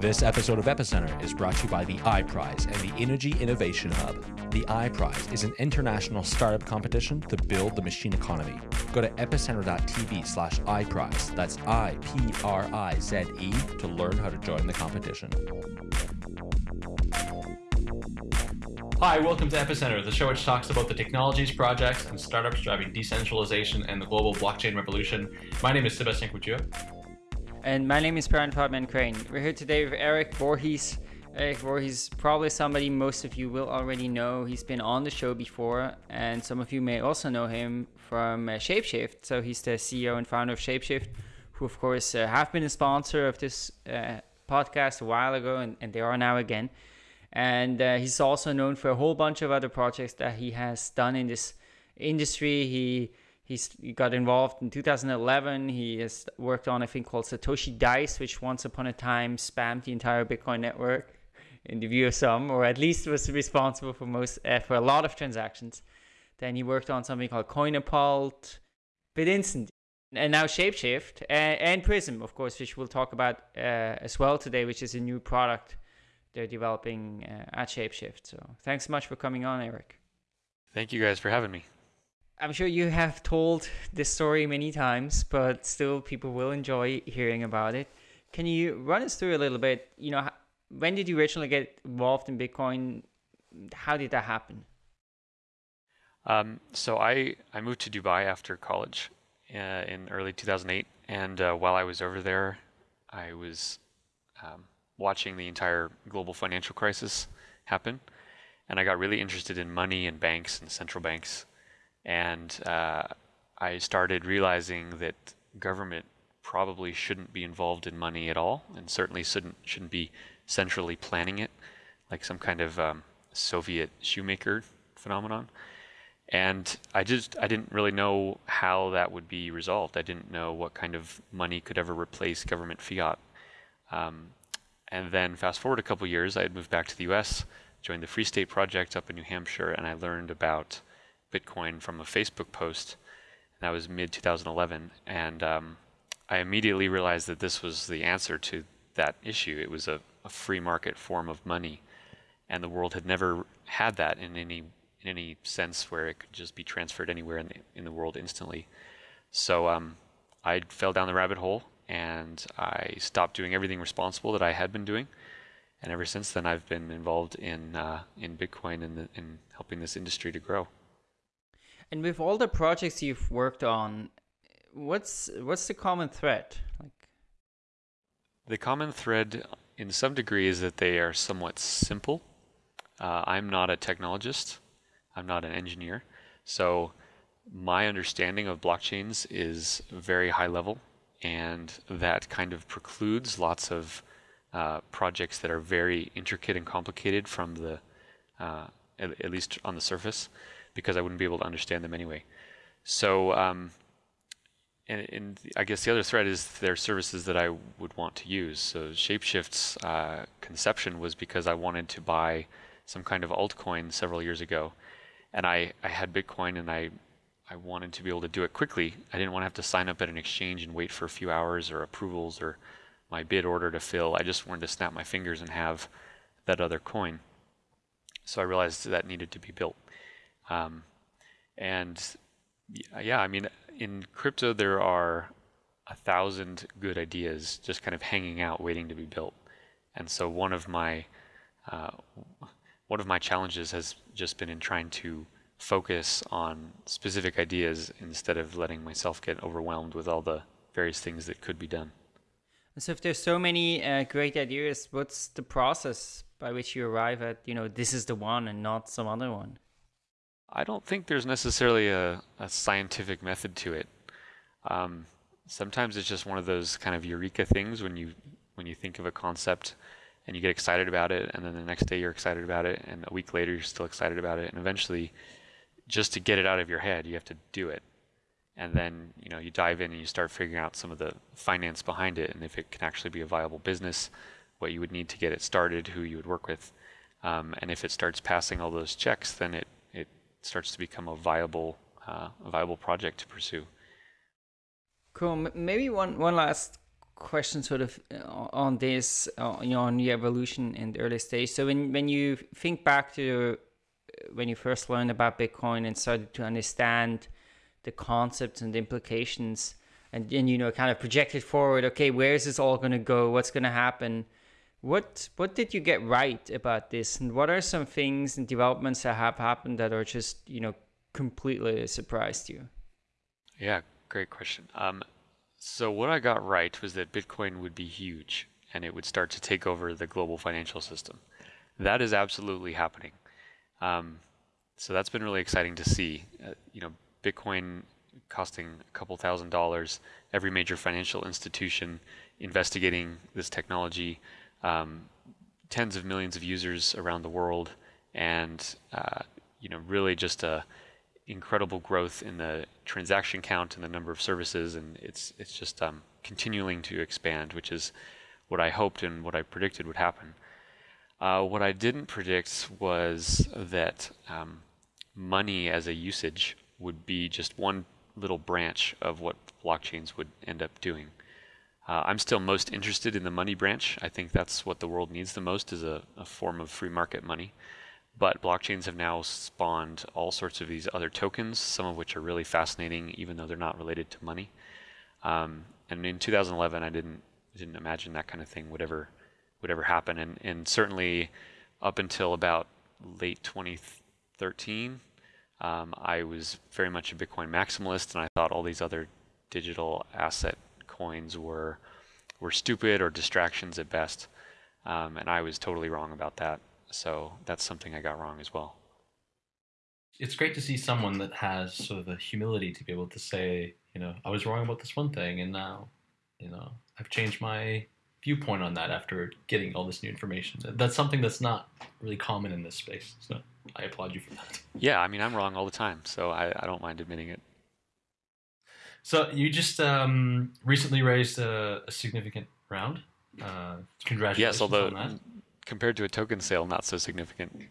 This episode of Epicenter is brought to you by the iPrize and the innogy Innovation Hub. The iPrize is an international startup competition to build the machine economy. Go to epicenter.tv slash iPrize, that's I-P-R-I-Z-E, to learn how to join the competition. Hi, welcome to Epicenter, the show which talks about the technologies, projects, and startups driving decentralization and the global blockchain revolution. My name is Sebastien Couture. And my name is Brian Fabian Crain. We're here today with Erik Voorhees. Erik Voorhees, probably somebody most of you will already know. He's been on the show before, and some of you may also know him from uh, Shapeshift. So he's the CEO and founder of Shapeshift, who, of course, uh, have been a sponsor of this uh, podcast a while ago, and, and, they are now again. And uh, he's also known for a whole bunch of other projects that he has done in this industry. He He's, he got involved in 2011. He has worked on a thing called Satoshi Dice, which once upon a time spammed the entire Bitcoin network in the view of some, or at least was responsible for most uh, for a lot of transactions. Then he worked on something called Coinapult, BitInstant, and now Shapeshift and, and Prism, of course, which we'll talk about uh, as well today, which is a new product they're developing uh, at Shapeshift. So thanks so much for coming on, Erik. Thank you guys for having me. I'm sure you have told this story many times, but still people will enjoy hearing about it. Can you run us through a little bit? You know, when did you originally get involved in Bitcoin? How did that happen? Um, so I, I moved to Dubai after college uh, in early 2008. And uh, while I was over there, I was um, watching the entire global financial crisis happen. And I got really interested in money and banks and central banks and uh, I started realizing that government probably shouldn't be involved in money at all, and certainly shouldn't shouldn't be centrally planning it, like some kind of um, Soviet shoemaker phenomenon. And I just I didn't really know how that would be resolved. I didn't know what kind of money could ever replace government fiat. Um, and then fast forward a couple years, I had moved back to the U.S., joined the Free State Project up in New Hampshire, and I learned about Bitcoin from a Facebook post. That was mid 2011, and um, I immediately realized that this was the answer to that issue. It was a, a, free market form of money, and the world had never had that in any in any sense where it could just be transferred anywhere in the in the world instantly. So um, I fell down the rabbit hole, and I stopped doing everything responsible that I had been doing. And ever since then, I've been involved in uh, in Bitcoin and in helping this industry to grow. And with all the projects you've worked on, what's what's the common thread? Like the common thread, in some degree, is that they are somewhat simple. Uh, I'm not a technologist. I'm not an engineer, so my understanding of blockchains is very high level, and that kind of precludes lots of uh, projects that are very intricate and complicated from the, uh, at, at, least on the surface because I wouldn't be able to understand them anyway. So, um, and, and, I guess the other thread is their services that I would want to use. So Shapeshift's uh, conception was because I wanted to buy some kind of altcoin several years ago, and I, I had Bitcoin and I I wanted to be able to do it quickly. I didn't want to have to sign up at an exchange and wait for a few hours or approvals or my bid order to fill. I just wanted to snap my fingers and have that other coin. So I realized that needed to be built. Um, and yeah, I mean, in crypto, there are a thousand good ideas just kind of hanging out, waiting to be built. And so one of my uh, one of my challenges has just been in trying to focus on specific ideas instead of letting myself get overwhelmed with all the various things that could be done. So if there's so many uh, great ideas, what's the process by which you arrive at, you know, this is the one and not some other one? I don't think there's necessarily a, a scientific method to it. Um, sometimes it's just one of those kind of eureka things when you when you think of a concept and you get excited about it, and then the next day you're excited about it, and a week later you're still excited about it, and eventually, just to get it out of your head, you have to do it. And then you know you dive in and you start figuring out some of the finance behind it, and if it can actually be a viable business, what you would need to get it started, who you would work with. Um, and if it starts passing all those checks, then it, it starts to become a viable uh, a viable project to pursue. Cool. Maybe one one last question, sort of uh, on this, uh, you know, on the evolution in the early stage. So when when you think back to when you first learned about Bitcoin and started to understand the concepts and the implications, and then you know, kind of projected forward. Okay, where is this all going to go? What's going to happen? What what did you get right about this, and what are some things and developments that have happened that are just you know completely surprised you? Yeah, great question. Um, so what I got right was that Bitcoin would be huge and it would start to take over the global financial system. That is absolutely happening. Um, so that's been really exciting to see. Uh, you know, Bitcoin costing a couple thousand dollars, every major financial institution investigating this technology, um, tens of millions of users around the world, and uh, you know, really just a incredible growth in the transaction count and the number of services, and it's it's just um, continuing to expand, which is what I hoped and what I predicted would happen. Uh, what I didn't predict was that um, money as a usage would be just one little branch of what blockchains would end up doing. Uh, I'm still most interested in the money branch. I think that's what the world needs the most is a, a form of free market money. But blockchains have now spawned all sorts of these other tokens, some of which are really fascinating, even though they're not related to money. Um, and in 2011, I didn't didn't imagine that kind of thing would ever would ever happen. And and certainly up until about late 2013, um, I was very much a Bitcoin maximalist, and I thought all these other digital asset coins were were stupid or distractions at best. Um, and I was totally wrong about that. So that's something I got wrong as well. It's great to see someone that has sort of the humility to be able to say, you know, I was wrong about this one thing, and now, you know, I've changed my viewpoint on that after getting all this new information. That's something that's not really common in this space. So I applaud you for that. Yeah, I mean, I'm wrong all the time, so I, I don't mind admitting it. So you just um, recently raised a, a significant round. Uh, congratulations yes, although on that compared to a token sale, not so significant.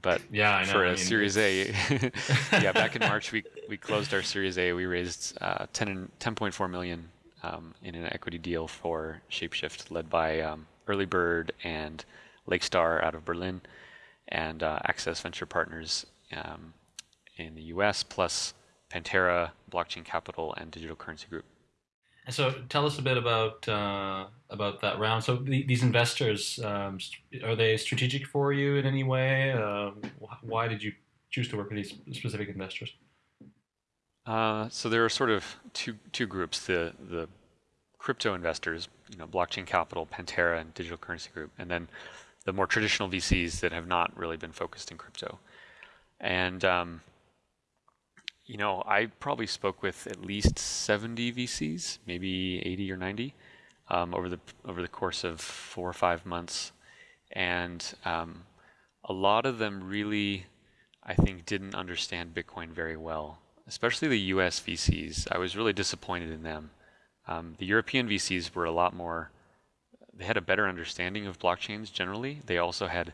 But yeah, for a I mean, Series A, yeah, back in March we we closed our Series A. We raised uh, 10 10.4 million um, in an equity deal for Shapeshift, led by um, Early Bird and Lakestar out of Berlin, and uh, Access Venture Partners um, in the U.S. plus Pantera, Blockchain Capital, and Digital Currency Group. And so, tell us a bit about uh, about that round. So, the, these investors um, are they strategic for you in any way? Uh, why did you choose to work with these specific investors? Uh, so there are sort of two two groups: the the crypto investors, you know, blockchain capital, Pantera, and Digital Currency Group, and then the more traditional VCs that have not really been focused in crypto. And um, you know, I probably spoke with at least 70 VCs, maybe 80 or 90, um, over the over the course of four or five months, and um, a lot of them really, I think, didn't understand Bitcoin very well. Especially the U.S. VCs, I was really disappointed in them. Um, the European VCs were a lot more. They had a better understanding of blockchains generally. They also had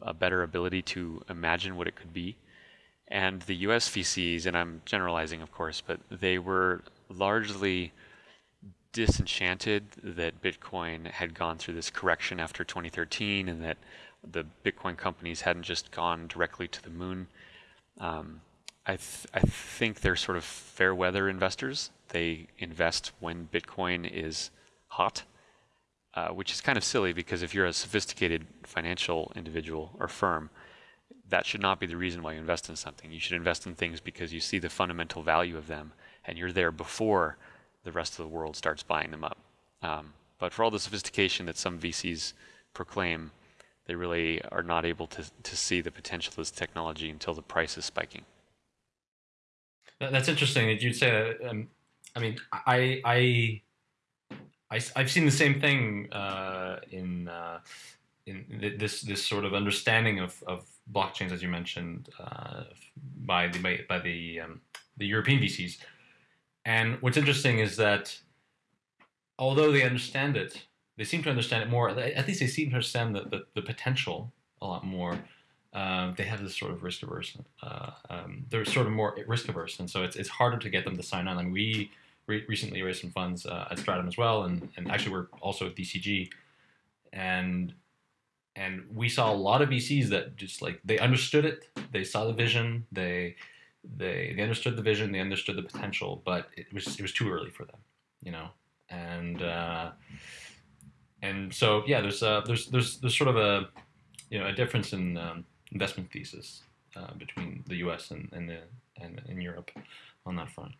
a better ability to imagine what it could be. And the US VCs, and I'm generalizing, of course, but they were largely disenchanted that Bitcoin had gone through this correction after 2013 and that the Bitcoin companies hadn't just gone directly to the moon. Um, I, th- I think they're sort of fair weather investors. They invest when Bitcoin is hot, uh, which is kind of silly because if you're a sophisticated financial individual or firm, that should not be the reason why you invest in something. You should invest in things because you see the fundamental value of them and you're there before the rest of the world starts buying them up. Um, but for all the sophistication that some VCs proclaim, they really are not able to, to see the potential of this technology until the price is spiking. That's interesting that you'd say that. Um, I mean, I, I, I, have seen the same thing uh, in, uh, in this this sort of understanding of, of blockchains, as you mentioned, uh, by the by, by the um, the European VCs. And what's interesting is that although they understand it, they seem to understand it more. At least they seem to understand the, the, the potential a lot more. Uh, they have this sort of risk averse. Uh, um, they're sort of more risk averse, and so it's it's harder to get them to sign on. And we re- recently raised some funds uh, at Stratumn as well, and and actually we're also at DCG, and and we saw a lot of VCs that just like they understood it, they saw the vision, they they they understood the vision, they understood the potential, but it was it was too early for them, you know, and uh, and so yeah, there's uh, there's there's there's sort of a you know a difference in um, investment thesis uh, between the U.S. and and, the, and in Europe on that front.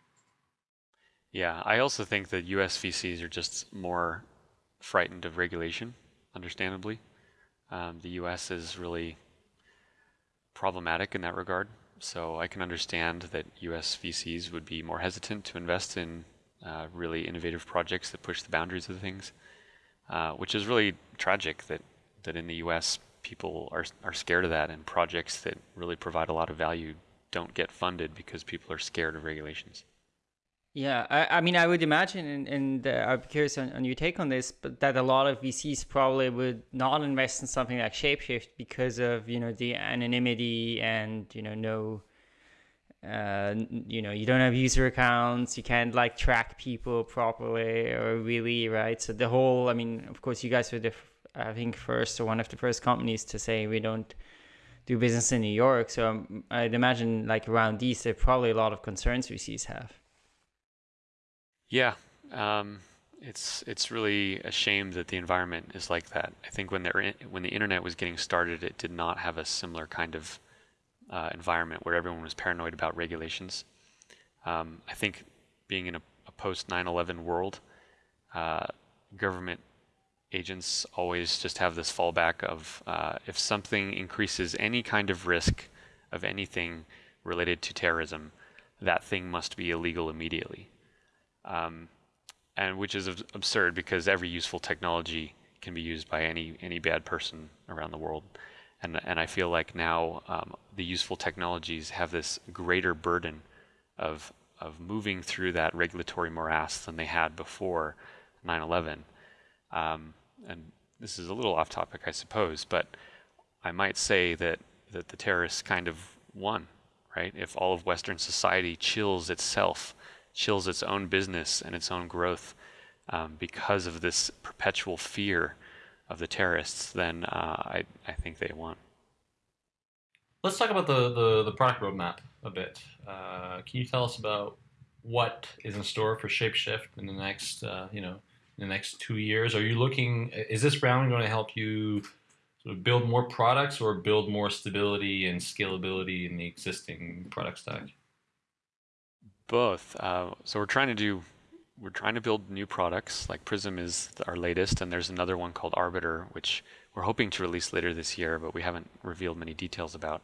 Yeah, I also think that U.S. VCs are just more frightened of regulation, understandably. Um, the U.S. is really problematic in that regard, so I can understand that U.S. VCs would be more hesitant to invest in uh, really innovative projects that push the boundaries of things, uh, which is really tragic that that in the U.S people are are scared of that, and projects that really provide a lot of value don't get funded because people are scared of regulations. Yeah, I, I mean, I would imagine, and, and uh, I'm curious on, on, your take on this, but that a lot of VCs probably would not invest in something like Shapeshift because of you know the anonymity and you know no, uh, you know you don't have user accounts, you can't like track people properly or really right. So the whole, I mean, of course, you guys were the I think first or one of the first companies to say we don't do business in New York. So um, I'd imagine like around these, there are probably a lot of concerns VCs have. Yeah, um, it's it's really a shame that the environment is like that. I think when the when the internet was getting started, it did not have a similar kind of uh, environment where everyone was paranoid about regulations. Um, I think being in a, a post 9/11 world, uh, government agents always just have this fallback of uh, if something increases any kind of risk of anything related to terrorism, that thing must be illegal immediately. Um, and which is absurd because every useful technology can be used by any any bad person around the world. And and I feel like now um, the useful technologies have this greater burden of of moving through that regulatory morass than they had before 9/11. Um, and this is a little off topic, I suppose, but I might say that, that the terrorists kind of won, right? If all of Western society chills itself, chills its own business and its own growth um, because of this perpetual fear of the terrorists, then uh, I, I think they won. Let's talk about the, the, the product roadmap a bit. Uh, can you tell us about what is in store for Shapeshift in the next, uh, you know, in the next two years? Are you looking? Is this round going to help you sort of build more products or build more stability and scalability in the existing product stack? Both. Uh, so we're trying to do. We're trying to build new products. Like Prism is our latest, and there's another one called Arbiter, which we're hoping to release later this year, but we haven't revealed many details about.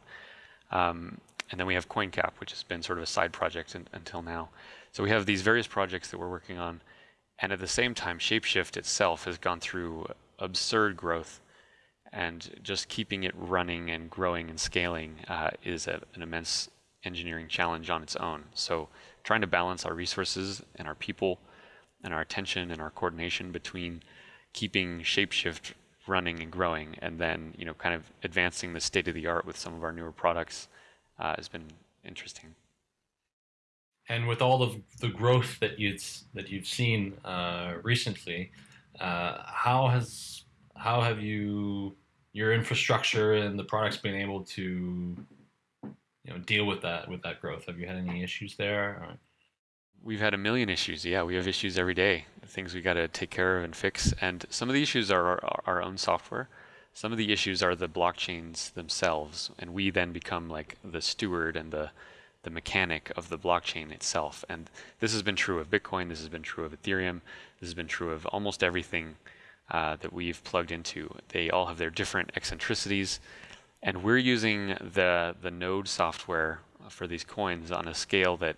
Um, and then we have CoinCap, which has been sort of a side project in, until now. So we have these various projects that we're working on and at the same time, Shapeshift itself has gone through absurd growth. And just keeping it running and growing and scaling uh, is a, an immense engineering challenge on its own. So trying to balance our resources and our people and our attention and our coordination between keeping Shapeshift running and growing and then you know kind of advancing the state of the art with some of our newer products uh, has been interesting and with all of the growth that you that you've seen uh, recently, uh, how has how have you your infrastructure and the products been able to you know deal with that with that growth? Have you had any issues there? Or? We've had a million issues. Yeah, we have issues every day. Things we got to take care of and fix. And some of the issues are our, our own software. Some of the issues are the blockchains themselves, and we then become like the steward and the the mechanic of the blockchain itself. And this has been true of Bitcoin, this has been true of Ethereum, this has been true of almost everything uh, that we've plugged into. They all have their different eccentricities, and we're using the, the node software for these coins on a scale that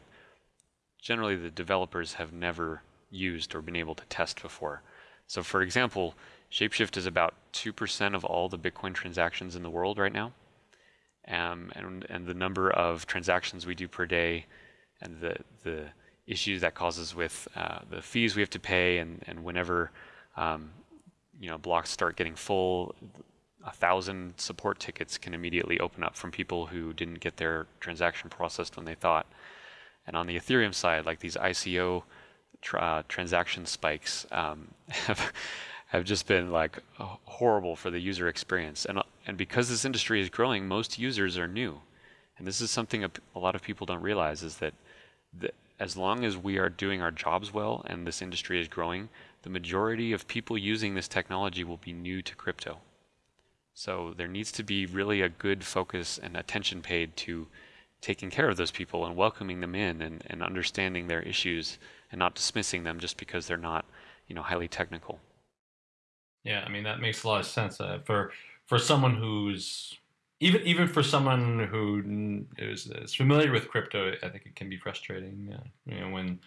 generally the developers have never used or been able to test before. So for example, Shapeshift is about 2% of all the Bitcoin transactions in the world right now um, and, and the number of transactions we do per day and the, the issues that causes with uh, the fees we have to pay and, and whenever um, you know blocks start getting full a thousand support tickets can immediately open up from people who didn't get their transaction processed when they thought. And on the Ethereum side, like these ICO tra uh, transaction spikes um, have have just been like horrible for the user experience. And and because this industry is growing, most users are new. And this is something a, a lot of people don't realize is that as long as we are doing our jobs well and this industry is growing, the majority of people using this technology will be new to crypto. So there needs to be really a good focus and attention paid to taking care of those people and welcoming them in and, and understanding their issues and not dismissing them just because they're not, you know, highly technical. Yeah, I mean that makes a lot of sense uh, for for someone who's even even for someone who is, is, familiar with crypto. I think it can be frustrating, you know, when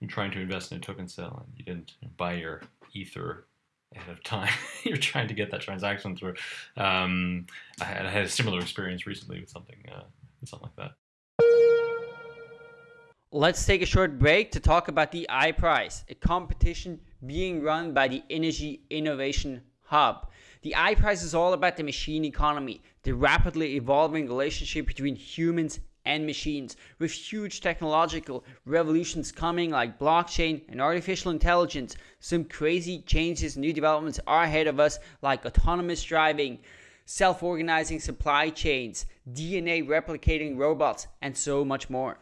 you're trying to invest in a token sale and you didn't buy your ether ahead of time. You're trying to get that transaction through. Um, I, had, I, had, a similar experience recently with something, uh, something like that. Let's take a short break to talk about the iPrize, a competition being run by the innogy Innovation Hub. The iPrize is all about the machine economy, the rapidly evolving relationship between humans and machines, with huge technological revolutions coming like blockchain and artificial intelligence. Some crazy changes, new developments are ahead of us, like autonomous driving, self organizing supply chains, DNA replicating robots, and so much more.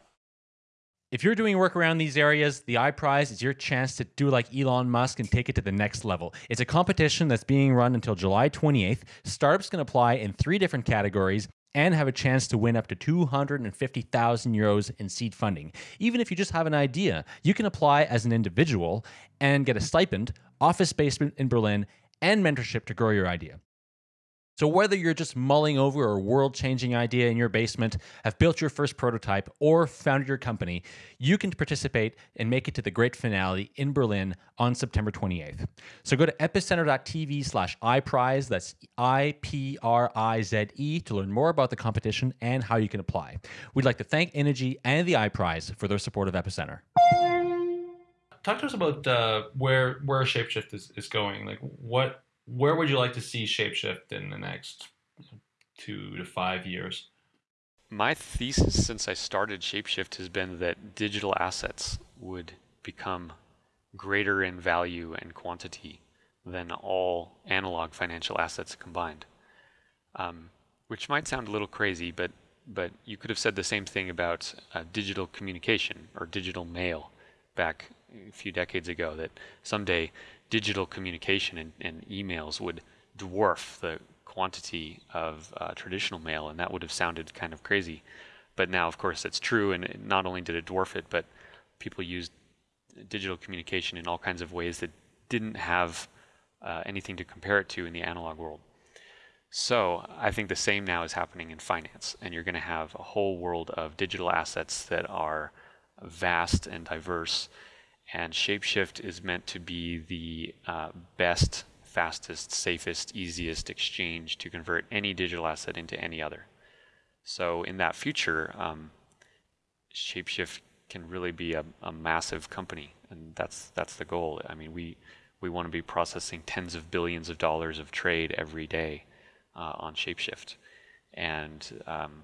If you're doing work around these areas, the iPrize is your chance to do like Elon Musk and take it to the next level. It's a competition that's being run until July 28th. Startups can apply in three different categories and have a chance to win up to 250,000 euros in seed funding. Even if you just have an idea, you can apply as an individual and get a stipend, office basement in Berlin, and mentorship to grow your idea. So, whether you're just mulling over a world changing idea in your basement, have built your first prototype, or founded your company, you can participate and make it to the great finale in Berlin on September 28th. So, go to epicenter.tv slash iPrize, that's I P R I Z E, to learn more about the competition and how you can apply. We'd like to thank innogy and the iPrize for their support of Epicenter. Talk to us about uh, where where Shapeshift is, is going. Like, what where would you like to see Shapeshift in the next two to five years? My thesis since I started Shapeshift has been that digital assets would become greater in value and quantity than all analog financial assets combined. Um, which might sound a little crazy, but but you could have said the same thing about uh, digital communication or digital mail back a few decades ago. That someday digital communication and, and emails would dwarf the quantity of uh, traditional mail, and that would have sounded kind of crazy. But now, of course, it's true, and not only did it dwarf it, but people used digital communication in all kinds of ways that didn't have uh, anything to compare it to in the analog world. So I think the same now is happening in finance, and you're going to have a whole world of digital assets that are vast and diverse and Shapeshift is meant to be the uh, best, fastest, safest, easiest exchange to convert any digital asset into any other. So in that future, um, Shapeshift can really be a, a, massive company, and that's that's the goal. I mean, we we want to be processing tens of billions of dollars of trade every day uh, on Shapeshift, and um,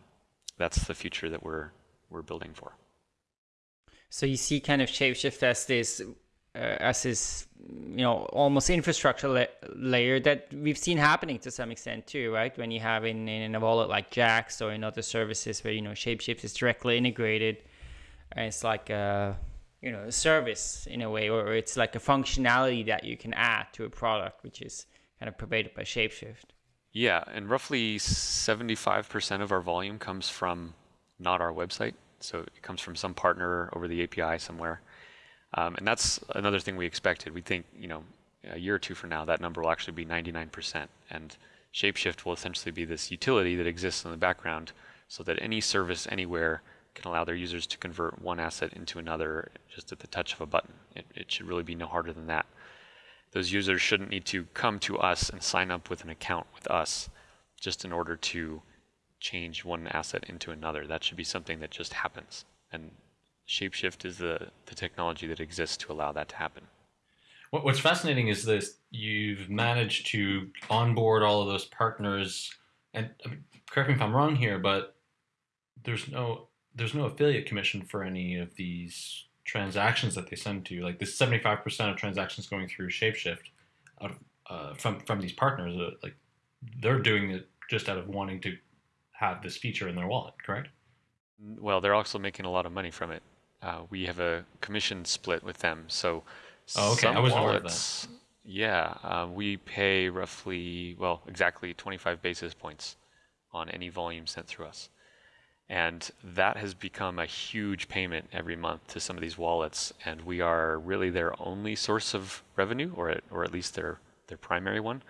that's the future that we're we're building for. So you see kind of Shapeshift as this uh, as this you know almost infrastructure la layer that we've seen happening to some extent too, right? When you have in, in a wallet like Jaxx or in other services where you know Shapeshift is directly integrated, and it's like a you know a service in a way, or it's like a functionality that you can add to a product, which is kind of provided by Shapeshift. Yeah, and roughly 75% of our volume comes from not our website. So it comes from some partner over the API somewhere. Um, and that's another thing we expected. We think, you know, a year or two from now, that number will actually be 99%. And Shapeshift will essentially be this utility that exists in the background so that any service anywhere can allow their users to convert one asset into another just at the touch of a button. It, it should really be no harder than that. Those users shouldn't need to come to us and sign up with an account with us just in order to change one asset into another. That should be something that just happens. And Shapeshift is the, the technology that exists to allow that to happen. what's fascinating is this: you've managed to onboard all of those partners, and correct me if I'm wrong here, but there's no there's no affiliate commission for any of these transactions that they send to you. Like this 75% of transactions going through Shapeshift out of, uh, from from these partners, uh, like they're doing it just out of wanting to have this feature in their wallet, correct? Well, they're also making a lot of money from it. Uh, we have a commission split with them, so oh, okay. some I wasn't wallets, yeah, uh, we pay roughly, well, exactly 25 basis points on any volume sent through us. And that has become a huge payment every month to some of these wallets, and we are really their only source of revenue, or at, or at least their their primary one.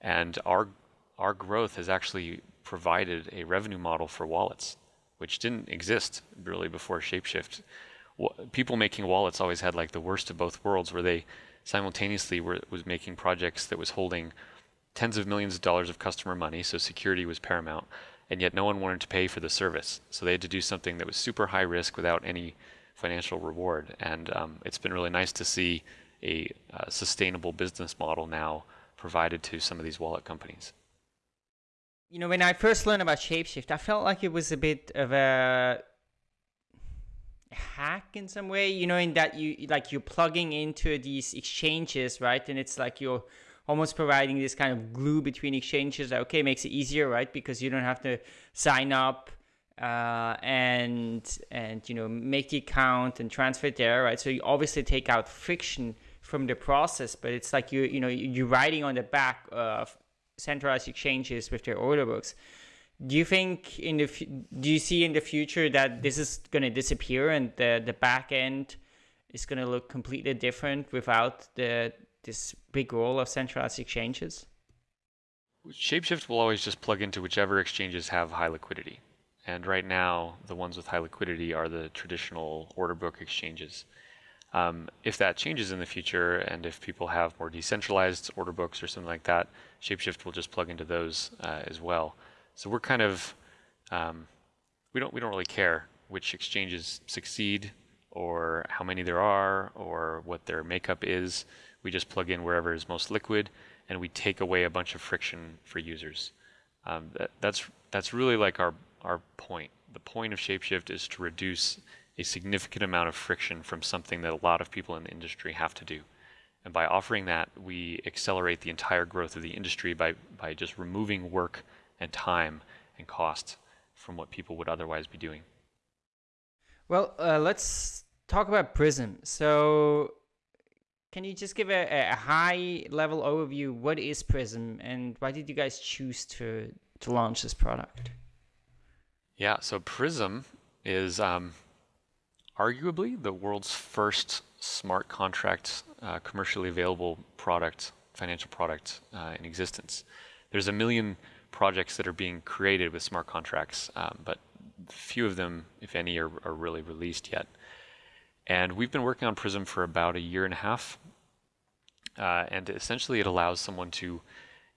And our our growth has actually provided a revenue model for wallets, which didn't exist really before Shapeshift. People making wallets always had like the worst of both worlds, where they simultaneously were was making projects that was holding tens of millions of dollars of customer money, so security was paramount, and yet no one wanted to pay for the service. So they had to do something that was super high risk without any financial reward. And um, it's been really nice to see a uh, sustainable business model now provided to some of these wallet companies. You know, when I first learned about Shapeshift, I felt like it was a bit of a hack in some way. You know, in that you like you're plugging into these exchanges, right? And it's like you're almost providing this kind of glue between exchanges that okay makes it easier right because you don't have to sign up uh, and and you know make the account and transfer it there right so you obviously take out friction from the process but it's like you you know you're riding on the back of centralized exchanges with their order books do you think in the do you see in the future that this is going to disappear and the the back end is going to look completely different without the this big role of centralized exchanges? Shapeshift will always just plug into whichever exchanges have high liquidity. And right now, the ones with high liquidity are the traditional order book exchanges. Um, if that changes in the future, and if people have more decentralized order books or something like that, Shapeshift will just plug into those uh, as well. So we're kind of um, we don't we don't really care which exchanges succeed or how many there are or what their makeup is. We just plug in wherever is most liquid, and we take away a bunch of friction for users. Um, that, that's that's really like our our point. The point of Shapeshift is to reduce a significant amount of friction from something that a lot of people in the industry have to do. And by offering that, we accelerate the entire growth of the industry by, by just removing work and time and cost from what people would otherwise be doing. Well, uh, let's talk about Prism. So can you just give a, a high level overview? What is Prism and why did you guys choose to, to launch this product? Yeah, so Prism is um, arguably the world's first smart contract uh, commercially available product, financial product uh, in existence. There's a million projects that are being created with smart contracts, um, but few of them, if any, are, are really released yet. And we've been working on Prism for about a year and a half. Uh, and essentially, it allows someone to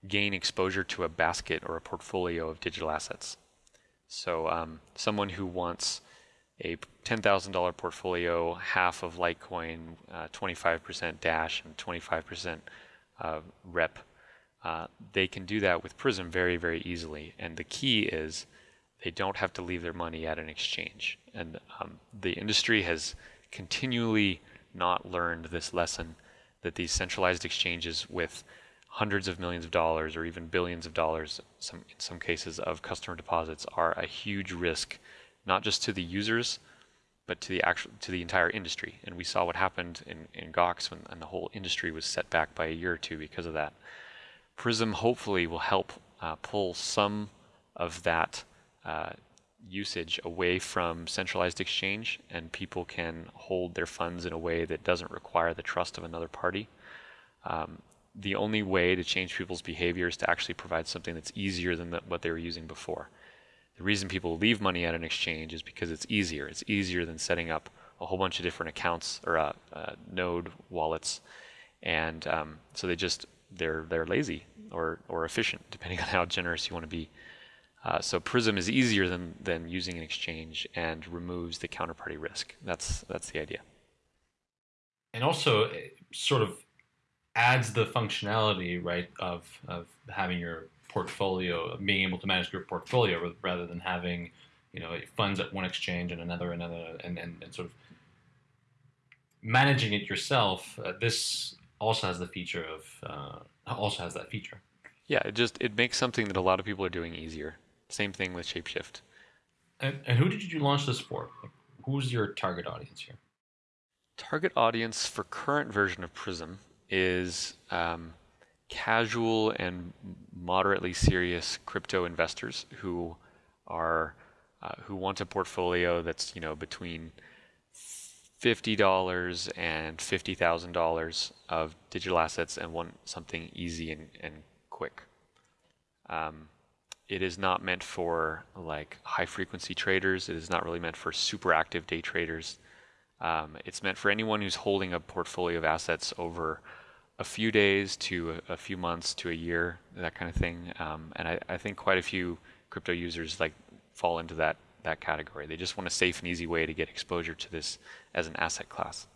gain exposure to a basket or a portfolio of digital assets. So, um, someone who wants a $10,000 portfolio, half of Litecoin, uh, 25% Dash, and 25% uh, Rep, uh, they can do that with Prism very, very easily. And the key is they don't have to leave their money at an exchange. And um, the industry has continually not learned this lesson that these centralized exchanges with hundreds of millions of dollars or even billions of dollars some, in some cases of customer deposits are a huge risk not just to the users but to the actual to the entire industry and we saw what happened in, in gox when and the whole industry was set back by a year or two because of that prism hopefully will help uh, pull some of that uh, usage away from centralized exchange and people can hold their funds in a way that doesn't require the trust of another party. Um, the only way to change people's behavior is to actually provide something that's easier than the, what they were using before. The reason people leave money at an exchange is because it's easier. It's easier than setting up a whole bunch of different accounts or uh, uh, node wallets, and um, so they just they're they're lazy or or efficient, depending on how generous you want to be. Uh, so Prism is easier than, than using an exchange and removes the counterparty risk. That's that's the idea. And also, sort of adds the functionality right of of having your portfolio, being able to manage your portfolio rather than having you know funds at one exchange and another another and, and, and sort of managing it yourself. Uh, this also has the feature of uh, also has that feature. Yeah, it just it makes something that a lot of people are doing easier. Same thing with Shapeshift. And, and who did you launch this for? Like, who's your target audience here? Target audience for current version of Prism is um, casual and moderately serious crypto investors who are uh, who want a portfolio that's you know between fifty dollars and fifty thousand dollars of digital assets and want something easy and, and quick. Um, it is not meant for like high frequency traders. It is not really meant for super active day traders. Um, it's meant for anyone who's holding a portfolio of assets over a few days to a, a few months to a year, that kind of thing. Um, and I, I, think quite a few crypto users like fall into that that category. They just want a safe and easy way to get exposure to this as an asset class.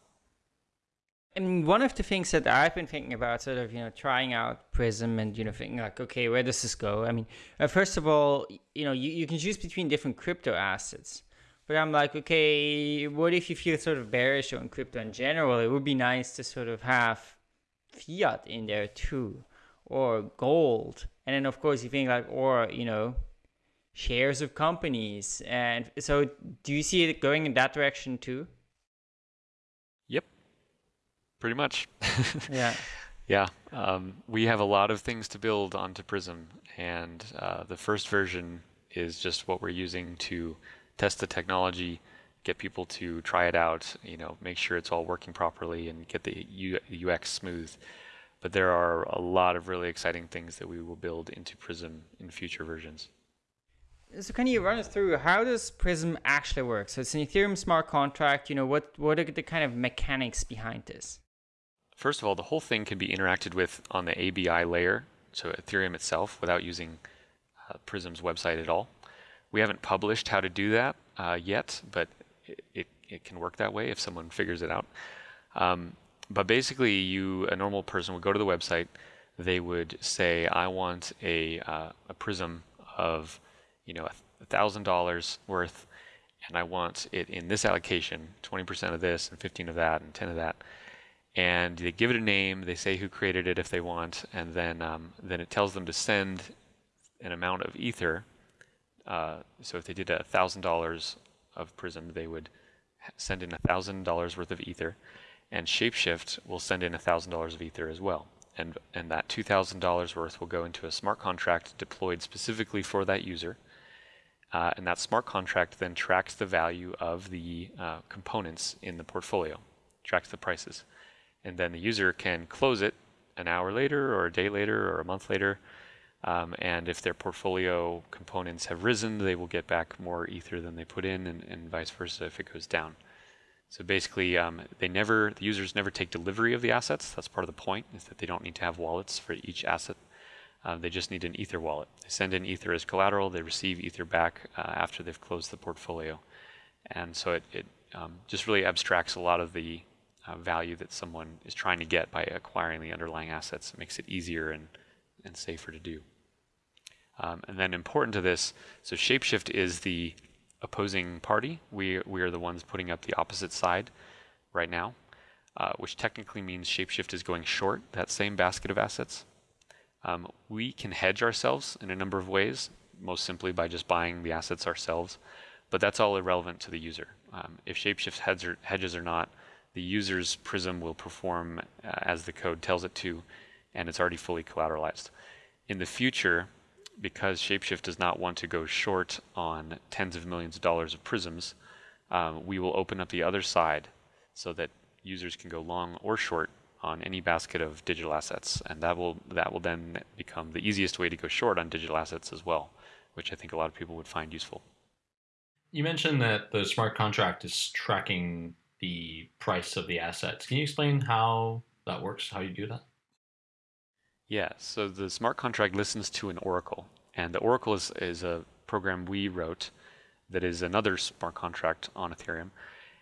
And one of the things that I've been thinking about, sort of, you know, trying out Prism and, you know, thinking like, okay, where does this go? I mean, uh, first of all, you know, you, you can choose between different crypto assets. But I'm like, okay, what if you feel sort of bearish on crypto in general? It would be nice to sort of have fiat in there too, or gold. And then, of course, you think like, or, you know, shares of companies. And so, do you see it going in that direction too? Yep, pretty much. yeah. Yeah, um, we have a lot of things to build onto Prism, and uh, the first version is just what we're using to test the technology, get people to try it out, you know, make sure it's all working properly, and get the UX smooth. But there are a lot of really exciting things that we will build into Prism in future versions. So can you run us through how does Prism actually work? So it's an Ethereum smart contract. You know, what what are the kind of mechanics behind this? First of all, the whole thing can be interacted with on the ABI layer, so Ethereum itself, without using uh, Prism's website at all. We haven't published how to do that uh, yet, but it, it, can work that way if someone figures it out. Um, but basically, you a normal person would go to the website. They would say, "I want a uh, a Prism of, you know, a thousand dollars worth, and I want it in this allocation: 20% of this, and 15 of that, and 10 of that." and they give it a name. They say who created it if they want, and then um, then it tells them to send an amount of ether. Uh, so if they did a thousand dollars of Prism, they would send in a thousand dollars worth of ether, and Shapeshift will send in a thousand dollars of ether as well. And and that two thousand dollars worth will go into a smart contract deployed specifically for that user. Uh, and that smart contract then tracks the value of the uh, components in the portfolio, tracks the prices and then the user can close it an hour later or a day later or a month later. Um, and if their portfolio components have risen, they will get back more ether than they put in, and, and vice versa if it goes down. So basically, um, they never the users never take delivery of the assets. That's part of the point is that they don't need to have wallets for each asset. Uh, they just need an ether wallet. They send in ether as collateral. They receive ether back uh, after they've closed the portfolio, and so it, it um, just really abstracts a lot of the uh, value that someone is trying to get by acquiring the underlying assets. It makes it easier and, and safer to do. Um, and then important to this, so Shapeshift is the opposing party. We, we are the ones putting up the opposite side right now, uh, which technically means Shapeshift is going short that same basket of assets. Um, we can hedge ourselves in a number of ways, most simply by just buying the assets ourselves, but that's all irrelevant to the user. Um, if Shapeshift hedges or not, the user's prism will perform uh, as the code tells it to, and it's already fully collateralized. In the future, because Shapeshift does not want to go short on tens of millions of dollars of prisms, um, we will open up the other side so that users can go long or short on any basket of digital assets, and that will that will then become the easiest way to go short on digital assets as well, which I think a lot of people would find useful. You mentioned that the smart contract is tracking the price of the assets. Can you explain how that works, how you do that? Yeah, so the smart contract listens to an oracle, and the oracle is, is a program we wrote that is another smart contract on Ethereum,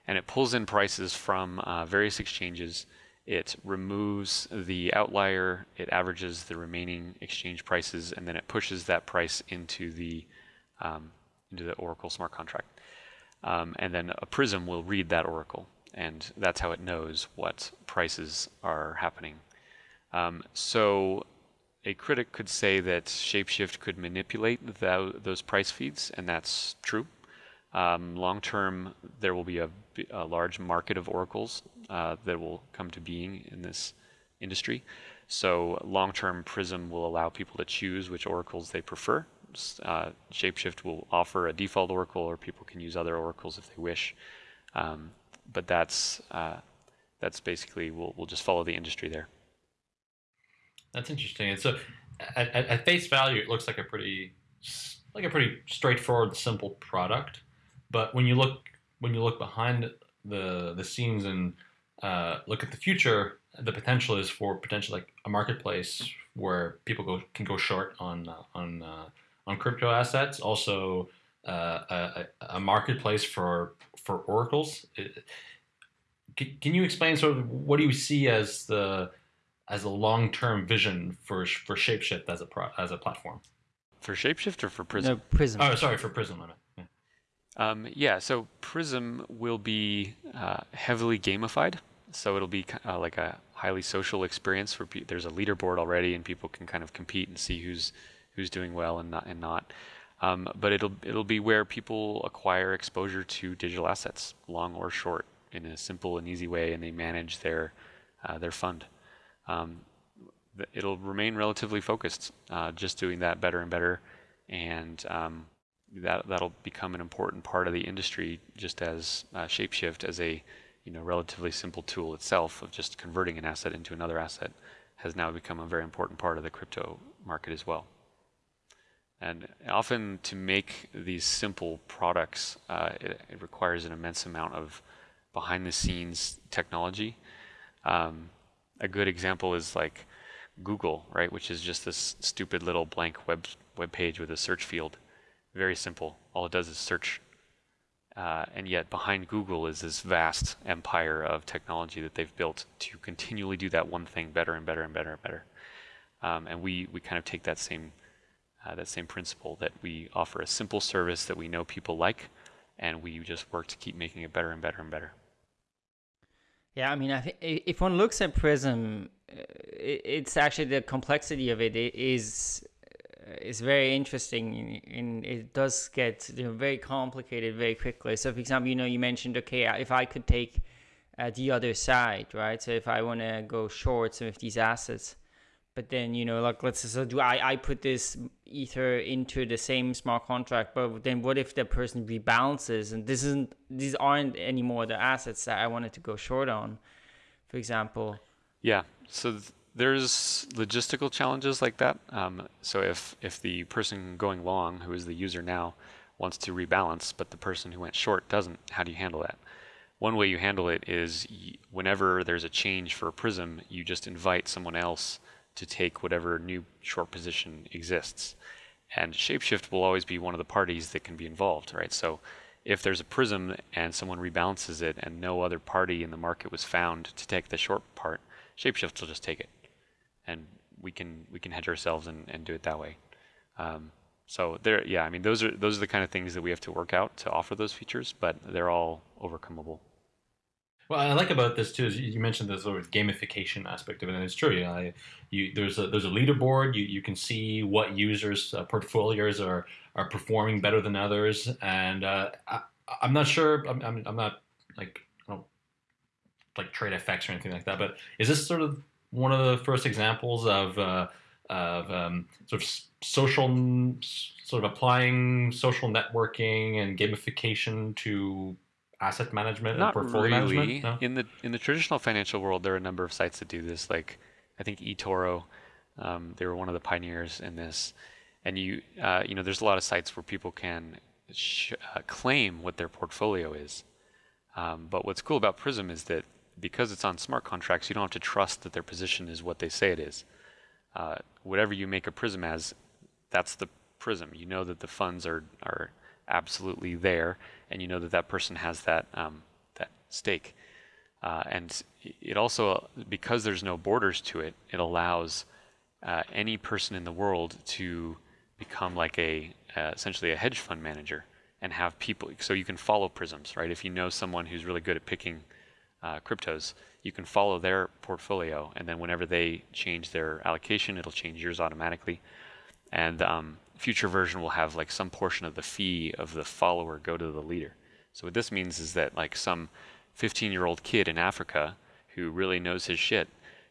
and it pulls in prices from uh, various exchanges It removes the outlier, it averages the remaining exchange prices, and then it pushes that price into the um, into the Oracle smart contract. Um, and then a Prism will read that Oracle, and that's how it knows what prices are happening. Um, so a critic could say that Shapeshift could manipulate the, those price feeds, and that's true. Um, long term, there will be a, a large market of oracles uh, that will come to being in this industry. So long term, Prism will allow people to choose which oracles they prefer. Uh, Shapeshift will offer a default oracle, or people can use other oracles if they wish. Um, but that's uh, that's basically we'll we'll just follow the industry there. That's interesting. And so, at, at, at face value, it looks like a pretty like a pretty straightforward, simple product. But when you look when you look behind the the scenes and uh, look at the future, the potential is for potentially like a marketplace where people go can go short on uh, on uh, on crypto assets. Also, uh, a, a, marketplace for for oracles. Can, can you explain sort of what do you see as the as a long term vision for for Shapeshift as a pro, as a platform? For Shapeshift or for Prism? No, Prism. Oh, sorry, for Prism. I mean. Yeah. Um, yeah, so Prism will be uh, heavily gamified. So it'll be uh, like a highly social experience where pe- there's a leaderboard already, and people can kind of compete and see who's who's doing well and not and not. Um, but it'll it'll be where people acquire exposure to digital assets, long or short, in a simple and easy way, and they manage their uh, their fund. Um, it'll remain relatively focused, uh, just doing that better and better, and um, that that'll become an important part of the industry, just as uh, Shapeshift as a you know relatively simple tool itself of just converting an asset into another asset has now become a very important part of the crypto market as well. And often to make these simple products, uh, it, it, requires an immense amount of behind the scenes technology. Um, a good example is like Google, right, which is just this stupid little blank web web page with a search field. Very simple. All it does is search. Uh, and yet behind Google is this vast empire of technology that they've built to continually do that one thing better and better and better and better. Um, and we, we kind of take that same uh, that same principle that we offer a simple service that we know people like, and we just work to keep making it better and better and better. Yeah, I mean, I think if one looks at Prism, uh, it's actually the complexity of it is uh, is very interesting, and it does get you know, very complicated very quickly. So, for example, you know, you mentioned okay, if I could take uh, the other side, right? So, if I want to go short some of these assets, but then you know like let's so do i i put this ether into the same smart contract but then what if the person rebalances and this isn't these aren't anymore the assets that i wanted to go short on for example? Yeah. So th- there's logistical challenges like that. Um, so if if the person going long who is the user now wants to rebalance but the person who went short doesn't how do you handle that? One way you handle it is whenever there's a change for a prism you just invite someone else to take whatever new short position exists. And Shapeshift will always be one of the parties that can be involved, right? So if there's a prism and someone rebalances it and no other party in the market was found to take the short part, Shapeshift will just take it. And we can we can hedge ourselves and, and do it that way. Um, so there, yeah, I mean those are those are the kind of things that we have to work out to offer those features, but they're all overcomable. What I like about this too is you mentioned the sort of gamification aspect of it, and it's true. You know, you, there's a there's a leaderboard. You, you can see what users' uh, portfolios are are performing better than others, and uh, I, am not sure. I'm, I'm, I'm not like I don't like TradeFX or anything like that. But is this sort of one of the first examples of uh, of um, sort of social sort of applying social networking and gamification to asset management Not and portfolio really. management? No? In the in the traditional financial world, there are a number of sites that do this. Like I think eToro, um, they were one of the pioneers in this. And you uh, you know, there's a lot of sites where people can sh- uh, claim what their portfolio is. Um, but what's cool about Prism is that because it's on smart contracts, you don't have to trust that their position is what they say it is. Uh, whatever you make a Prism as, that's the Prism. You know that the funds are are absolutely there, and you know that that person has that um, that stake. Uh, and it also, because there's no borders to it, it allows uh, any person in the world to become like a uh, essentially a hedge fund manager and have people. So you can follow prisms, right? If you know someone who's really good at picking uh, cryptos, you can follow their portfolio, and then whenever they change their allocation, it'll change yours automatically. And um, future version will have like some portion of the fee of the follower go to the leader. So what this means is that like some 15-year-old kid in Africa who really knows his shit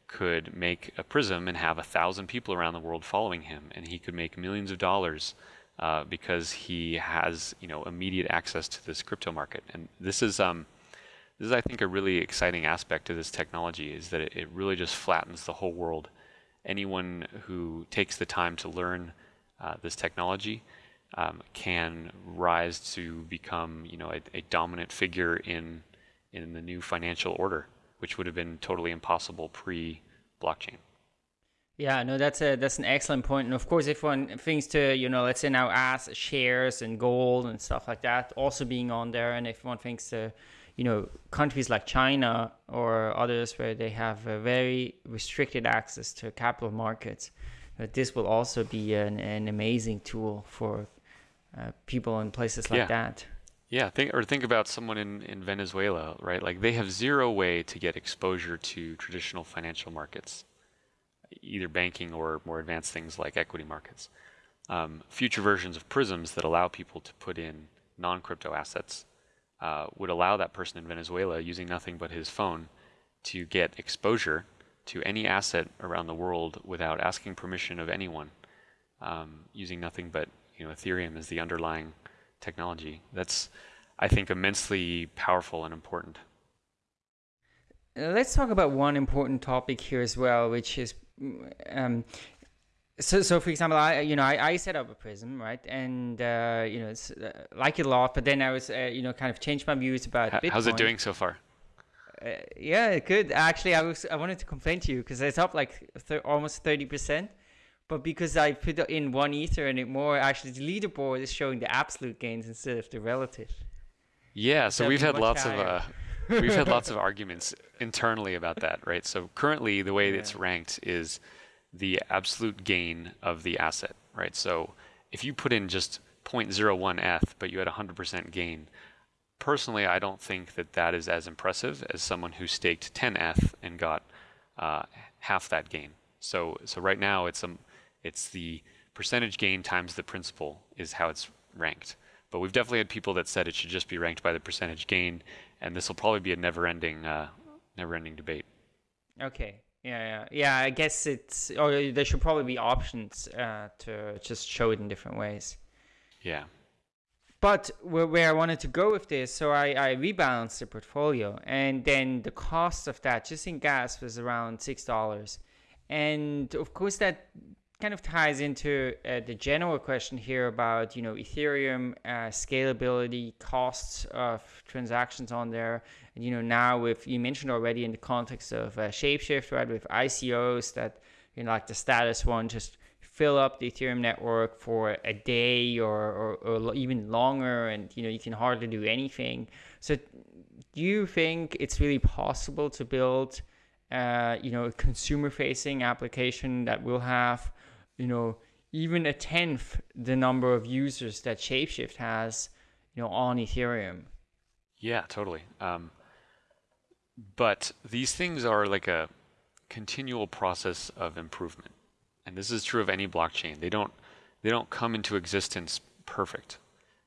could make a prism and have a thousand people around the world following him, and he could make millions of dollars uh, because he has you know immediate access to this crypto market. And this is um, this is I think a really exciting aspect of this technology is that it, it really just flattens the whole world. Anyone who takes the time to learn uh, this technology um, can rise to become you know a, a dominant figure in in the new financial order, which would have been totally impossible pre-blockchain. Yeah, no, that's a that's an excellent point. And of course, if one thinks to you know, let's say now as shares and gold and stuff like that also being on there, and if one thinks to you know countries like China or others where they have a very restricted access to capital markets, this will also be an, an amazing tool for uh, people in places like yeah. that. Yeah, think or think about someone in, in Venezuela, right? Like they have zero way to get exposure to traditional financial markets, either banking or more advanced things like equity markets. Um, future versions of prisms that allow people to put in non-crypto assets uh, would allow that person in Venezuela using nothing but his phone to get exposure to any asset around the world without asking permission of anyone, um, using nothing but you know Ethereum as the underlying technology. That's, I think, immensely powerful and important. Let's talk about one important topic here as well, which is, um, so, so for example, I, you know, I, I set up a prism, right, and uh, you know, it's uh, like it a lot, but then I was, uh, you know, kind of changed my views about H- Bitcoin. How's it doing so far? Uh, yeah, good. Actually, I was, I wanted to complain to you because it's up like th- almost thirty percent but because I put in one ether and it more, actually the leaderboard is showing the absolute gains instead of the relative. Yeah, so we've had lots higher. of uh, we've had lots of arguments internally about that, right? So currently, the way yeah. it's ranked is the absolute gain of the asset, right? So if you put in just 0.01 ETH, but you had 100% gain, personally, I don't think that that is as impressive as someone who staked 10 ETH and got uh, half that gain. So so right now, it's a it's the percentage gain times the principal is how it's ranked. But we've definitely had people that said it should just be ranked by the percentage gain, and this will probably be a never-ending, uh, never-ending debate. Okay. Yeah, yeah, yeah. I guess it's, or there should probably be options uh, to just show it in different ways. Yeah. But where, where I wanted to go with this, so I, I rebalanced the portfolio, and then the cost of that just in gas was around six dollars, and of course that kind of ties into uh, the general question here about you know Ethereum uh, scalability, costs of transactions on there, and you know now with you mentioned already in the context of uh, Shapeshift, right, with ICOs that you know like the status one just fill up the Ethereum network for a day or, or, or even longer, and you know you can hardly do anything. So, do you think it's really possible to build? Uh, you know, a consumer-facing application that will have you know, even a tenth the number of users that Shapeshift has, you know, on Ethereum. Yeah, totally. Um, but these things are like a continual process of improvement, and this is true of any blockchain. They don't they don't come into existence perfect.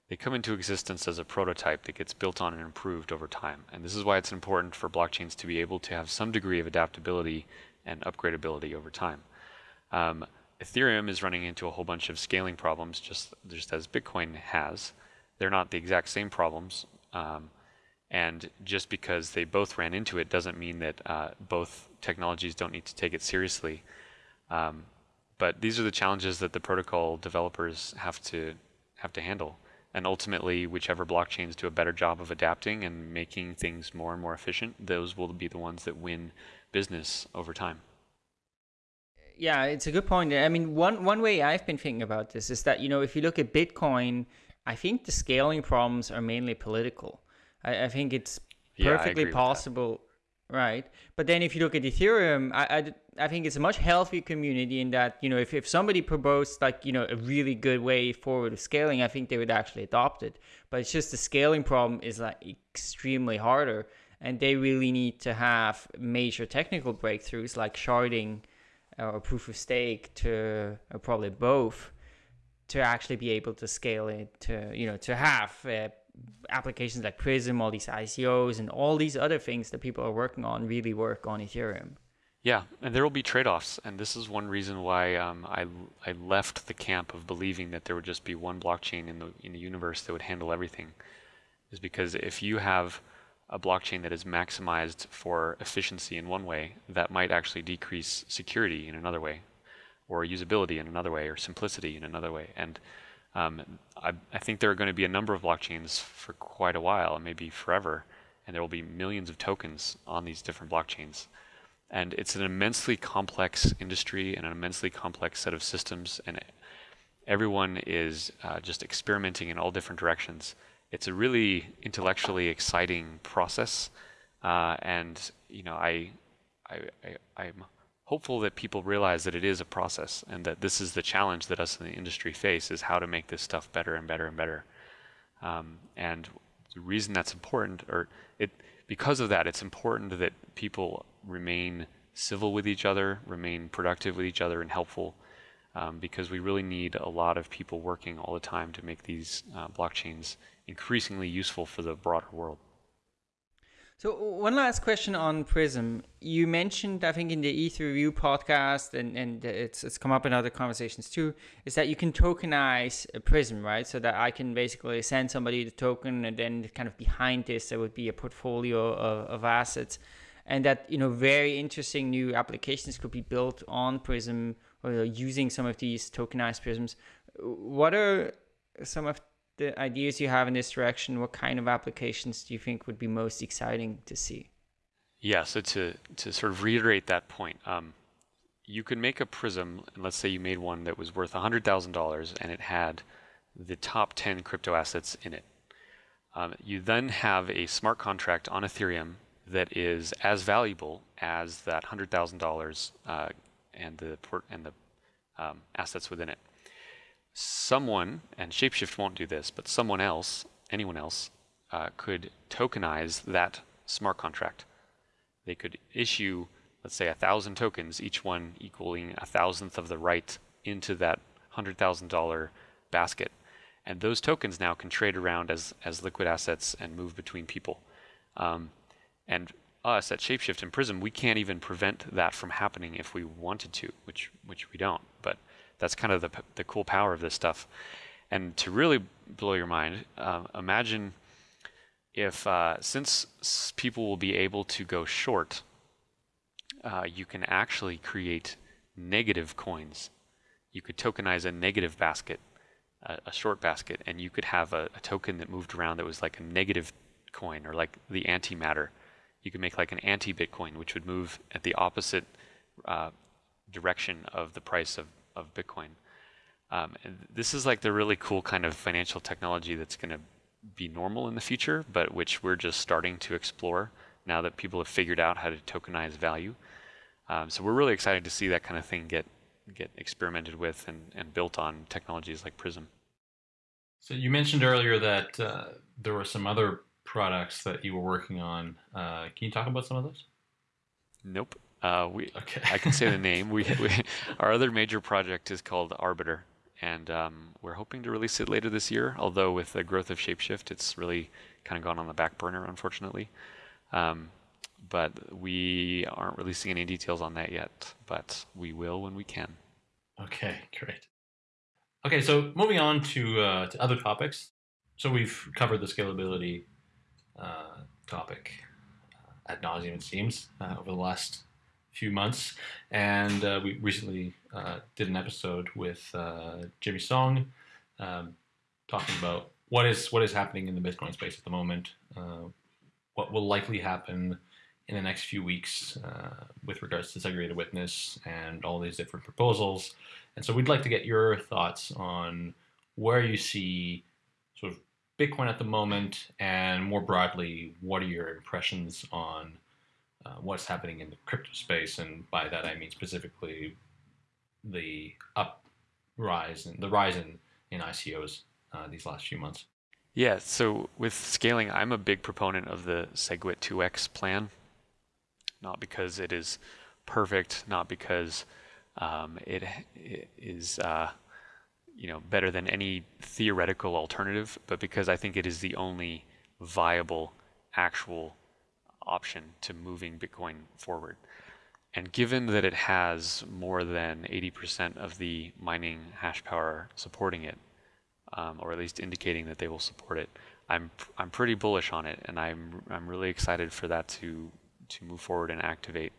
They come into existence as a prototype that gets built on and improved over time. And this is why it's important for blockchains to be able to have some degree of adaptability and upgradability over time. Um, Ethereum is running into a whole bunch of scaling problems, just just as Bitcoin has. They're not the exact same problems, um, and just because they both ran into it doesn't mean that uh, both technologies don't need to take it seriously. Um, but these are the challenges that the protocol developers have to have to handle. And ultimately, whichever blockchains do a better job of adapting and making things more and more efficient, those will be the ones that win business over time yeah, it's a good point. I mean, one one way I've been thinking about this is that you know if you look at Bitcoin, I think the scaling problems are mainly political. I, I think it's perfectly yeah, possible. Right. But then if you look at Ethereum, I, I, I, think it's a much healthier community in that, you know, if, if somebody proposed like, you know, a really good way forward of scaling, I think they would actually adopt it. But it's just the scaling problem is like extremely harder. And they really need to have major technical breakthroughs like sharding or proof of stake to, or probably both, to actually be able to scale it to, you know, to have uh, applications like Prism, all these ICOs, and all these other things that people are working on really work on Ethereum. Yeah, and there will be trade-offs, and this is one reason why um, I I left the camp of believing that there would just be one blockchain in the in the universe that would handle everything, is because if you have a blockchain that is maximized for efficiency in one way, that might actually decrease security in another way, or usability in another way, or simplicity in another way, and um, I, I, think there are going to be a number of blockchains for quite a while, maybe forever, and there will be millions of tokens on these different blockchains. And it's an immensely complex industry and an immensely complex set of systems, and everyone is uh, just experimenting in all different directions. It's a really intellectually exciting process, uh, and you know, I, I, I, I'm hopeful that people realize that it is a process and that this is the challenge that us in the industry face is how to make this stuff better and better and better. Um, and the reason that's important, or it because of that, it's important that people remain civil with each other, remain productive with each other, and helpful. Um, because we really need a lot of people working all the time to make these uh, blockchains increasingly useful for the broader world. So one last question on Prism. You mentioned, I think, in the ETH review podcast, and, and it's it's come up in other conversations too, is that you can tokenize a Prism, right? So that I can basically send somebody the token, and then kind of behind this there would be a portfolio of, of assets, and that you know very interesting new applications could be built on Prism or using some of these tokenized Prisms. What are some of the ideas you have in this direction, what kind of applications do you think would be most exciting to see? Yeah, so to, to sort of reiterate that point, um, you could make a prism, and let's say you made one that was worth $100,000 and it had the top 10 crypto assets in it. Um, you then have a smart contract on Ethereum that is as valuable as that $100,000 uh, and the port and the um, assets within it someone, and Shapeshift won't do this, but someone else, anyone else, uh, could tokenize that smart contract. They could issue, let's say, a thousand tokens, each one equaling a thousandth of the right into that $100,000 basket. And those tokens now can trade around as, as liquid assets and move between people. Um, and us at Shapeshift and Prism, we can't even prevent that from happening if we wanted to, which which we don't. That's kind of the, the cool power of this stuff. And to really blow your mind, uh, imagine if, uh, since people will be able to go short, uh, you can actually create negative coins. You could tokenize a negative basket, a, a short basket, and you could have a, a, token that moved around that was like a negative coin or like the antimatter. You could make like an anti Bitcoin, which would move at the opposite uh, direction of the price of of Bitcoin. Um, this is like the really cool kind of financial technology that's going to be normal in the future, but which we're just starting to explore now that people have figured out how to tokenize value. Um, so we're really excited to see that kind of thing get get experimented with and, and built on technologies like Prism. So you mentioned earlier that uh, there were some other products that you were working on. Uh, can you talk about some of those? Nope. Uh, we, okay. I can say the name. We, we, our other major project is called Arbiter, and um, we're hoping to release it later this year. Although with the growth of Shapeshift, it's really kind of gone on the back burner, unfortunately. Um, but we aren't releasing any details on that yet. But we will when we can. Okay, great. Okay, so moving on to uh, to other topics. So we've covered the scalability uh, topic uh, ad nauseum, it seems, uh, over the last few months, and uh, we recently uh, did an episode with uh, Jimmy Song, um, talking about what is what is happening in the Bitcoin space at the moment, uh, what will likely happen in the next few weeks uh, with regards to segregated witness and all these different proposals, and so we'd like to get your thoughts on where you see sort of Bitcoin at the moment, and more broadly, what are your impressions on uh, what's happening in the crypto space, and by that I mean specifically the uprise and the rise in, in ICOs uh, these last few months. Yeah, so with scaling, I'm a big proponent of the SegWit 2x plan. Not because it is perfect, not because um, it, it is uh, you know better than any theoretical alternative, but because I think it is the only viable actual option to moving Bitcoin forward. And given that it has more than 80% of the mining hash power supporting it, um, or at least indicating that they will support it, I'm I'm pretty bullish on it, and I'm I'm really excited for that to to move forward and activate.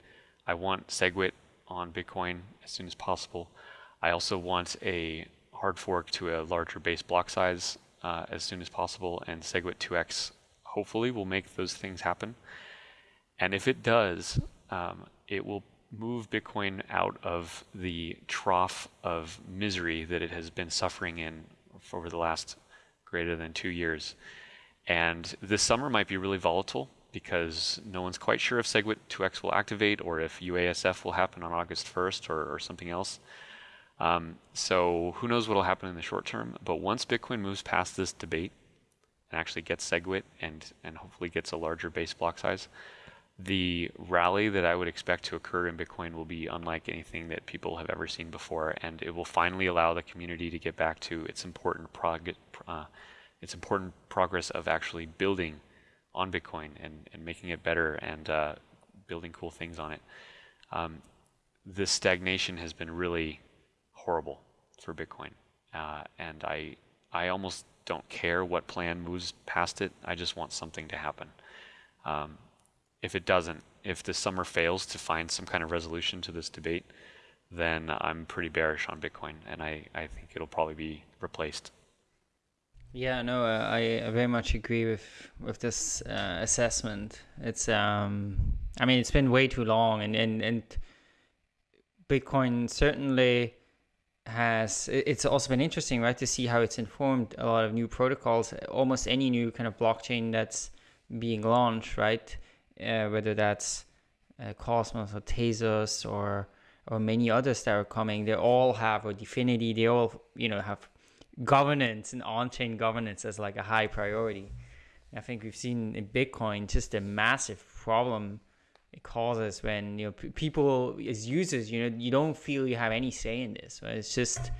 I want SegWit on Bitcoin as soon as possible. I also want a hard fork to a larger base block size uh, as soon as possible, and SegWit 2x hopefully will make those things happen. And if it does, um, it will move Bitcoin out of the trough of misery that it has been suffering in over the last greater than two years. And this summer might be really volatile because no one's quite sure if SegWit 2x will activate or if UASF will happen on August 1st or, or something else. Um, so who knows what will happen in the short term. But once Bitcoin moves past this debate and actually gets SegWit and, and hopefully gets a larger base block size, the rally that I would expect to occur in Bitcoin will be unlike anything that people have ever seen before, and it will finally allow the community to get back to its important prog- uh, its important progress of actually building on Bitcoin and, and making it better and uh, building cool things on it. Um, this stagnation has been really horrible for Bitcoin, uh, and I I almost don't care what plan moves past it. I just want something to happen. Um, if it doesn't, if the summer fails to find some kind of resolution to this debate, then I'm pretty bearish on Bitcoin, and I, I think it'll probably be replaced. Yeah, no, uh, I very much agree with with this uh, assessment. It's um, I mean, it's been way too long, and and and Bitcoin certainly has. It's also been interesting, right, to see how it's informed a lot of new protocols. Almost any new kind of blockchain that's being launched, right, uh, whether that's uh, Cosmos or Tezos or or many others that are coming, they all have or DFINITY, they all you know have governance and on-chain governance as like a high priority. I think we've seen in Bitcoin just a massive problem it causes when you know people as users, you know, you don't feel you have any say in this. Right? It's just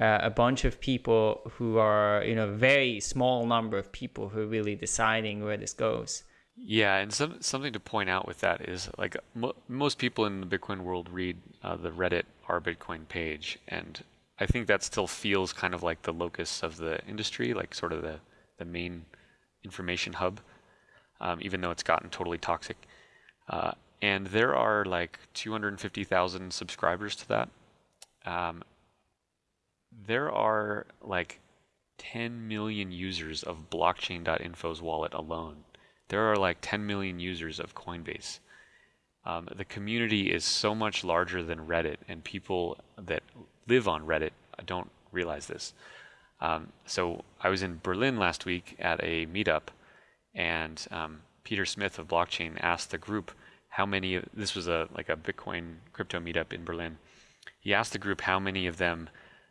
uh, a bunch of people who are, you know, very small number of people who are really deciding where this goes. Yeah, and some, something to point out with that is like mo- most people in the Bitcoin world read uh, the Reddit r Bitcoin page, and I think that still feels kind of like the locus of the industry, like sort of the, the main information hub, um, even though it's gotten totally toxic. Uh, and there are like 250,000 subscribers to that. Um, there are like 10 million users of blockchain.info's wallet alone. There are like 10 million users of Coinbase. Um, the community is so much larger than Reddit, and people that live on Reddit don't realize this. Um, so I was in Berlin last week at a meetup, and um, Peter Smith of Blockchain asked the group how many. This was a like a Bitcoin crypto meetup in Berlin. He asked the group how many of them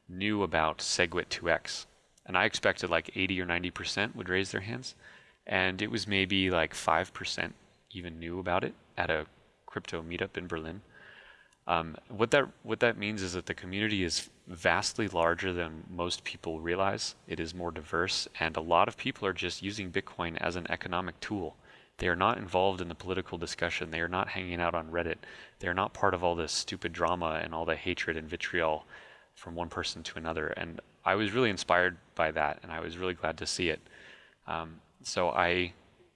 knew about SegWit 2x, and I expected like 80 or 90 percent would raise their hands, and it was maybe like five percent even knew about it at a crypto meetup in Berlin. Um, what that what that means is that the community is vastly larger than most people realize. It is more diverse, and a lot of people are just using Bitcoin as an economic tool. They are not involved in the political discussion. They are not hanging out on Reddit. They are not part of all this stupid drama and all the hatred and vitriol from one person to another. And I was really inspired by that, and I was really glad to see it. Um, so I,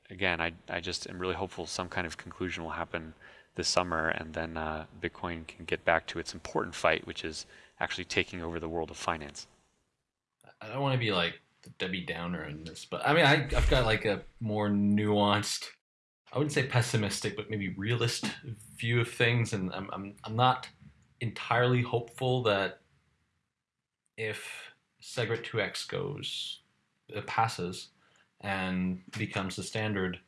again, I I just am really hopeful some kind of conclusion will happen this summer, and then uh, Bitcoin can get back to its important fight, which is actually taking over the world of finance. I don't want to be like the Debbie Downer in this, but I mean, I, I've got like a more nuanced, I wouldn't say pessimistic, but maybe realist view of things, and I'm I'm, I'm not entirely hopeful that if SegWit 2x goes, it passes, and becomes the standard,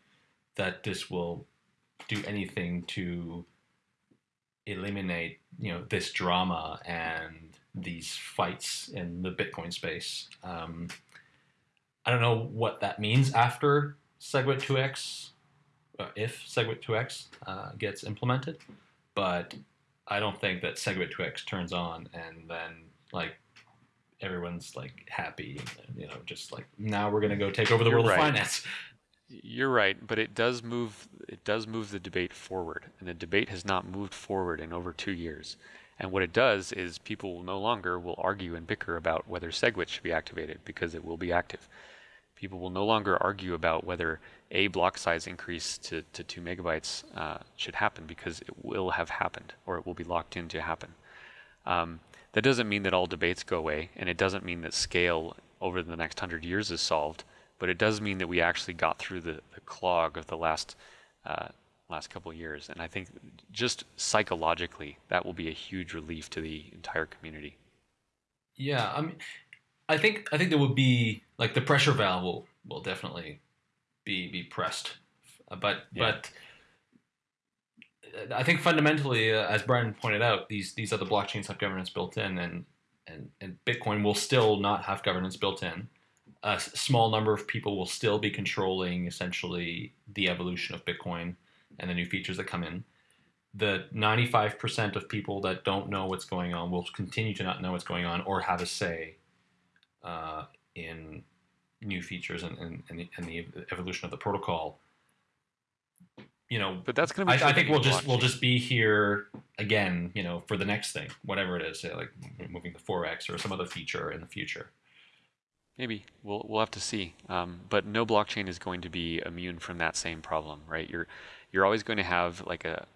that this will do anything to eliminate you know this drama and these fights in the Bitcoin space. Um, I don't know what that means after SegWit 2x, uh, if SegWit 2x uh, gets implemented, but I don't think that SegWit 2x turns on and then like everyone's like happy, you know, just like now we're gonna go take over the You're world right. of finance. You're right, but it does move. It does move the debate forward, and the debate has not moved forward in over two years. And what it does is people no longer will argue and bicker about whether SegWit should be activated because it will be active. People will no longer argue about whether a block size increase to, to two megabytes uh, should happen because it will have happened or it will be locked in to happen. Um, that doesn't mean that all debates go away, and it doesn't mean that scale over the next hundred years is solved but it does mean that we actually got through the, the clog of the last uh, last couple of years, and I think just psychologically that will be a huge relief to the entire community. Yeah, I mean, I think I think there will be like the pressure valve will will definitely be be pressed, but Yeah. but I think fundamentally, uh, as Brian pointed out, these these other blockchains have governance built in, and and and Bitcoin will still not have governance built in. A small number of people will still be controlling essentially the evolution of Bitcoin and the new features that come in. The 95% of people that don't know what's going on will continue to not know what's going on or have a say uh, in new features and, and, and, the, and the evolution of the protocol. You know, But that's going to I, be. I true think we'll just we'll just be here again, you know, for the next thing, whatever it is, say like moving to 4x or some other feature in the future. Maybe we'll we'll have to see. Um, but no blockchain is going to be immune from that same problem, right? You're you're always going to have like a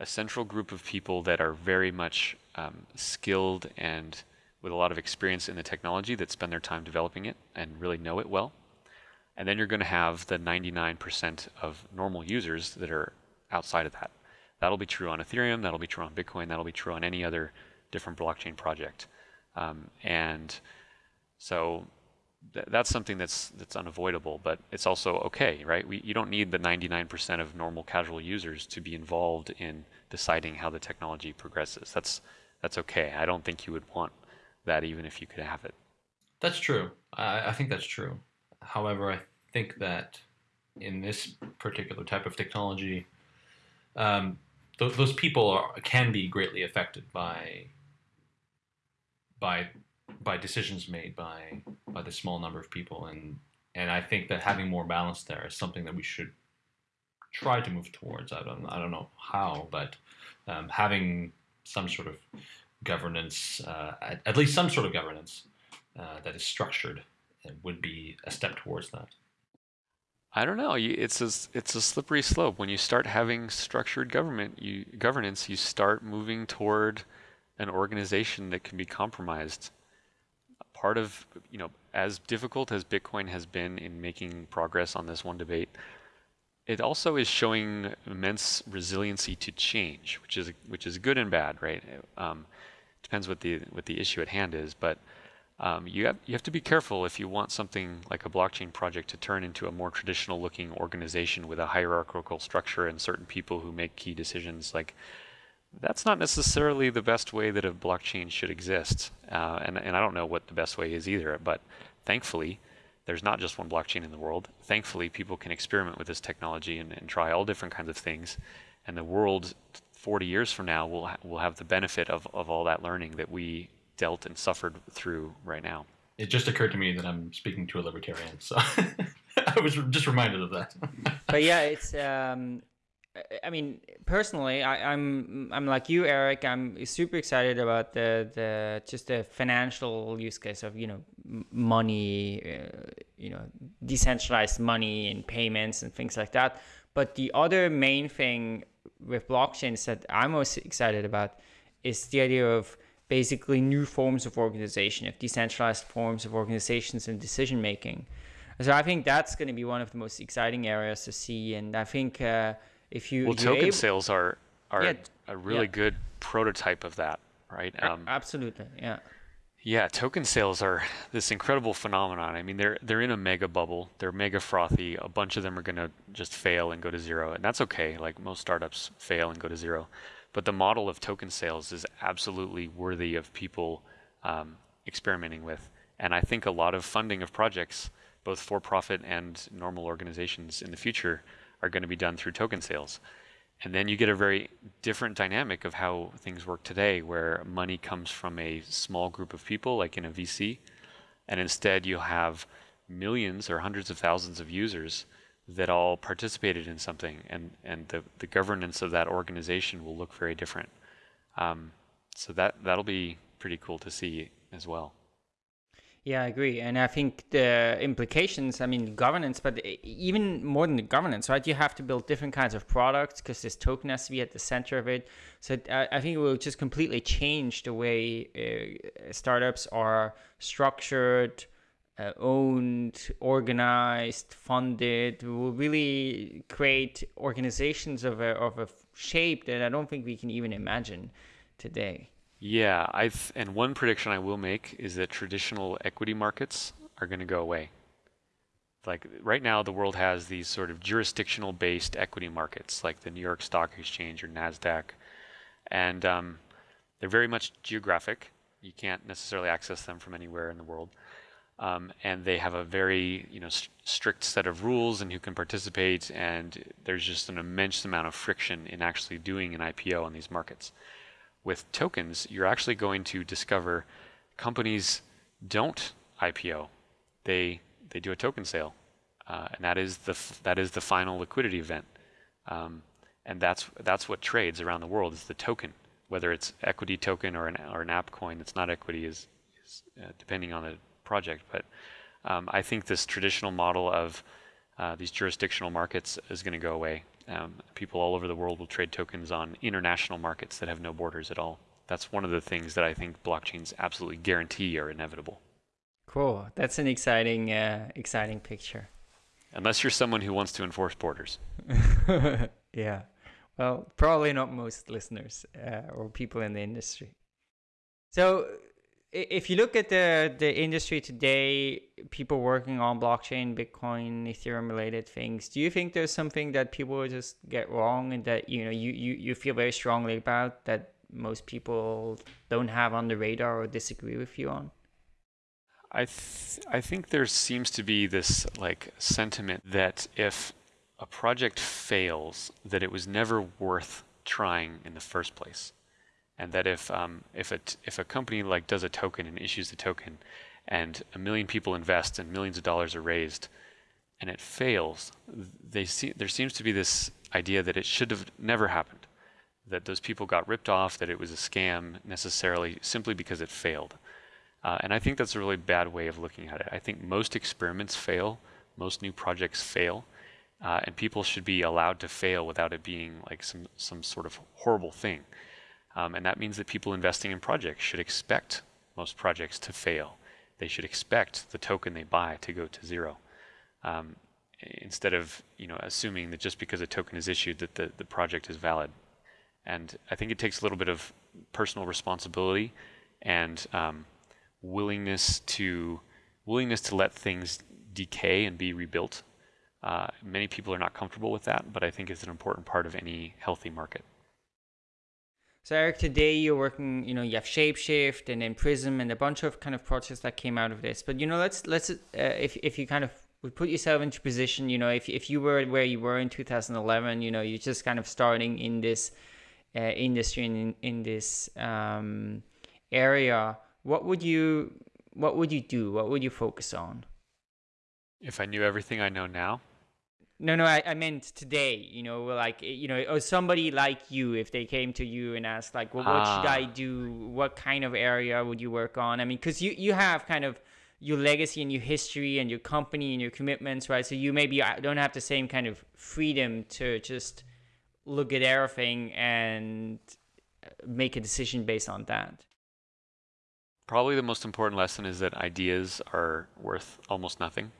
a central group of people that are very much um, skilled and with a lot of experience in the technology that spend their time developing it and really know it well. And then you're going to have the 99% of normal users that are outside of that. That'll be true on Ethereum. That'll be true on Bitcoin. That'll be true on any other different blockchain project. Um, and so th- that's something that's that's unavoidable, but it's also okay, right? We, you don't need the 99% of normal casual users to be involved in deciding how the technology progresses. That's that's okay. I don't think you would want that even if you could have it. That's true. I, I think that's true. However, I think that in this particular type of technology, um, th- those people are, can be greatly affected by by by decisions made by by the small number of people, and and I think that having more balance there is something that we should try to move towards. I don't I don't know how, but um, having some sort of governance, uh, at, at least some sort of governance uh, that is structured, would be a step towards that. I don't know. It's a it's a slippery slope. When you start having structured government, you governance, you start moving toward an organization that can be compromised. Part of you know, as difficult as Bitcoin has been in making progress on this one debate, it also is showing immense resiliency to change, which is which is good and bad, right? Um, depends what the what the issue at hand is, but um, you have you have to be careful if you want something like a blockchain project to turn into a more traditional looking organization with a hierarchical structure and certain people who make key decisions. Like that's not necessarily the best way that a blockchain should exist, uh, and and I don't know what the best way is either. But thankfully, there's not just one blockchain in the world. Thankfully, people can experiment with this technology and, and try all different kinds of things, and the world 40 years from now will ha- will have the benefit of, of all that learning that we dealt and suffered through right now. It just occurred to me that I'm speaking to a libertarian, so I was just reminded of that. but yeah, it's. Um, I- I mean, personally, I, I'm I'm like you, Erik. I'm super excited about the the just the financial use case of you know money, uh, you know, decentralized money and payments and things like that. But the other main thing with blockchains that I'm most excited about is the idea of basically new forms of organization, of decentralized forms of organizations and decision making. So I think that's going to be one of the most exciting areas to see, and I think uh, if you Well, token able- sales are are Yeah, a really yeah. good prototype of that, right? Um, absolutely, yeah. Yeah, token sales are this incredible phenomenon. I mean, they're they're in a mega bubble. They're mega frothy. A bunch of them are going to just fail and go to zero, and that's okay. Like most startups fail and go to zero, but the model of token sales is absolutely worthy of people um, experimenting with. And I think a lot of funding of projects, both for profit and normal organizations in the future, are going to be done through token sales. And then you get a very different dynamic of how things work today, where money comes from a small group of people, like in a VC, and instead you'll have millions or hundreds of thousands of users that all participated in something, and, and the, the governance of that organization will look very different. Um, so that, that'll be pretty cool to see as well. Yeah, I agree. And I think the implications, I mean, governance, but even more than the governance, right? You have to build different kinds of products because this token has to be at the center of it. So I, think it will just completely change the way uh, startups are structured, uh, owned, organized, funded. We will really create organizations of a, of a shape that I don't think we can even imagine today. Yeah, I and one prediction I will make is that traditional equity markets are going to go away. Like right now, the world has these sort of jurisdictional based equity markets, like the New York Stock Exchange or Nasdaq, and um, they're very much geographic. You can't necessarily access them from anywhere in the world, um, and they have a very you know st strict set of rules and who can participate. And there's just an immense amount of friction in actually doing an IPO on these markets with tokens, you're actually going to discover companies don't IPO. They they do a token sale, uh, and that is the that is the final liquidity event. Um, and that's that's what trades around the world is the token, whether it's equity token or an or an app coin that's not equity is, is uh, depending on the project. But um, I think this traditional model of uh, these jurisdictional markets is going to go away. Um, people all over the world will trade tokens on international markets that have no borders at all. That's one of the things that I think blockchains absolutely guarantee are inevitable. Cool. That's an exciting, uh, exciting picture. Unless you're someone who wants to enforce borders. yeah. Well, probably not most listeners uh, or people in the industry. So if you look at the the industry today, people working on blockchain, Bitcoin, Ethereum related things, do you think there's something that people just get wrong and that you know you, you, you feel very strongly about that most people don't have on the radar or disagree with you on? I th I think there seems to be this like sentiment that if a project fails, that it was never worth trying in the first place and that if um, if a if a company like does a token and issues the token, and a million people invest and millions of dollars are raised, and it fails, they see there seems to be this idea that it should have never happened, that those people got ripped off, that it was a scam necessarily simply because it failed, uh, and I think that's a really bad way of looking at it. I think most experiments fail, most new projects fail. Uh, and people should be allowed to fail without it being like some some sort of horrible thing. Um, and that means that people investing in projects should expect most projects to fail. They should expect the token they buy to go to zero. Um, instead of you know assuming that just because a token is issued that the, the project is valid. And I think it takes a little bit of personal responsibility and um, willingness to willingness to let things decay and be rebuilt. Uh, many people are not comfortable with that, but I think it's an important part of any healthy market. So Erik, today you're working, you know, you have Shapeshift and then Prism and a bunch of kind of projects that came out of this. But you know, let's let's uh, if if you kind of would put yourself into position, you know, if if you were where you were in 2011, you know, you're just kind of starting in this uh, industry and in, in this um, area. What would you what would you do? What would you focus on? If I knew everything I know now, no, no, I, I meant today. You know, like you know, or somebody like you, if they came to you and asked, like, well, what should I ah. do? What kind of area would you work on? I mean, because you you have kind of your legacy and your history and your company and your commitments, right? So you maybe uh, don't have the same kind of freedom to just look at everything and uh, make a decision based on that. Probably the most important lesson is that ideas are worth almost nothing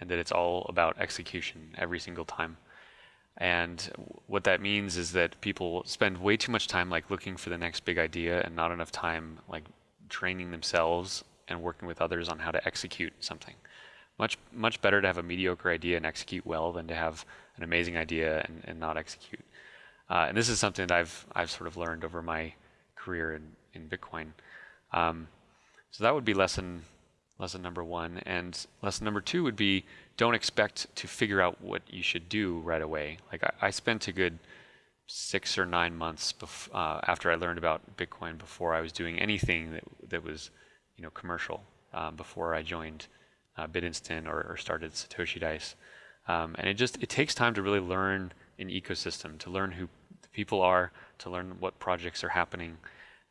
and that it's all about execution every single time. And what that means is that people spend way too much time like looking for the next big idea and not enough time like training themselves and working with others on how to execute something. Much much better to have a mediocre idea and execute well than to have an amazing idea and, and not execute. Uh, and this is something that I've I've sort of learned over my career in, in Bitcoin. Um, so that would be lesson lesson number one. And lesson number two would be don't expect to figure out what you should do right away. Like I, I spent a good six or nine months uh, after I learned about Bitcoin before I was doing anything that that was, you know, commercial. Um, before I joined uh, BitInstant or, or, started Satoshi Dice, um, and it just it takes time to really learn an ecosystem, to learn who the people are, to learn what projects are happening.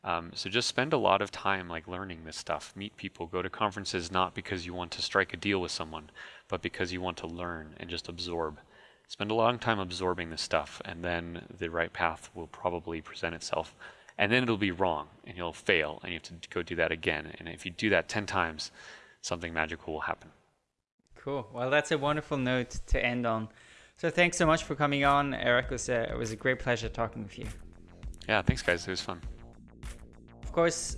Um, so just spend a lot of time like learning this stuff. Meet people, go to conferences not because you want to strike a deal with someone, but because you want to learn and just absorb spend a long time absorbing this stuff, and then the right path will probably present itself. And then it'll be wrong, and you'll fail, and you have to go do that again. And if you do that 10 times, something magical will happen. Cool. Well, that's a wonderful note to end on. So thanks so much for coming on, Erik. It was a, it was a great pleasure talking with you. Yeah, thanks, guys. It was fun. Course,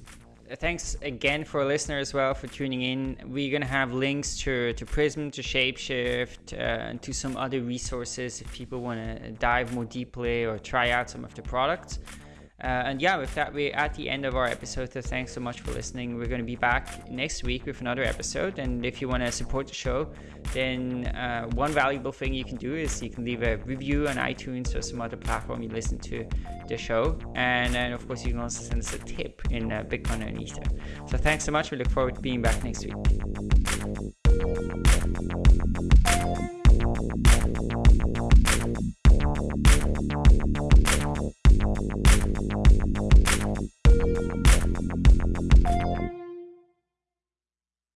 thanks again for listener as well for tuning in. We're gonna have links to to Prism, to Shapeshift, uh, and to some other resources if people want to dive more deeply or try out some of the products. Uh, and yeah, with that, we're at the end of our episode. So thanks so much for listening. We're going to be back next week with another episode. And if you want to support the show, then uh, one valuable thing you can do is you can leave a review on iTunes or some other platform you listen to the show. And then, of course, you can also send us a tip in uh, Bitcoin and Ether. So thanks so much. We look forward to being back next week.